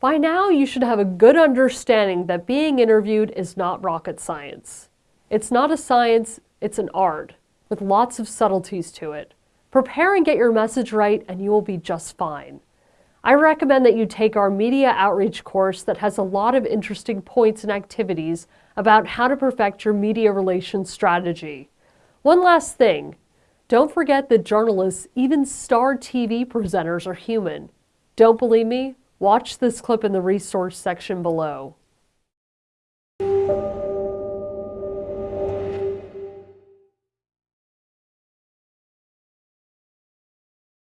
By now, you should have a good understanding that being interviewed is not rocket science. It's not a science, it's an art, with lots of subtleties to it. Prepare and get your message right, and you will be just fine. I recommend that you take our media outreach course that has a lot of interesting points and activities about how to perfect your media relations strategy. One last thing. Don't forget that journalists, even star TV presenters, are human. Don't believe me? Watch this clip in the resource section below.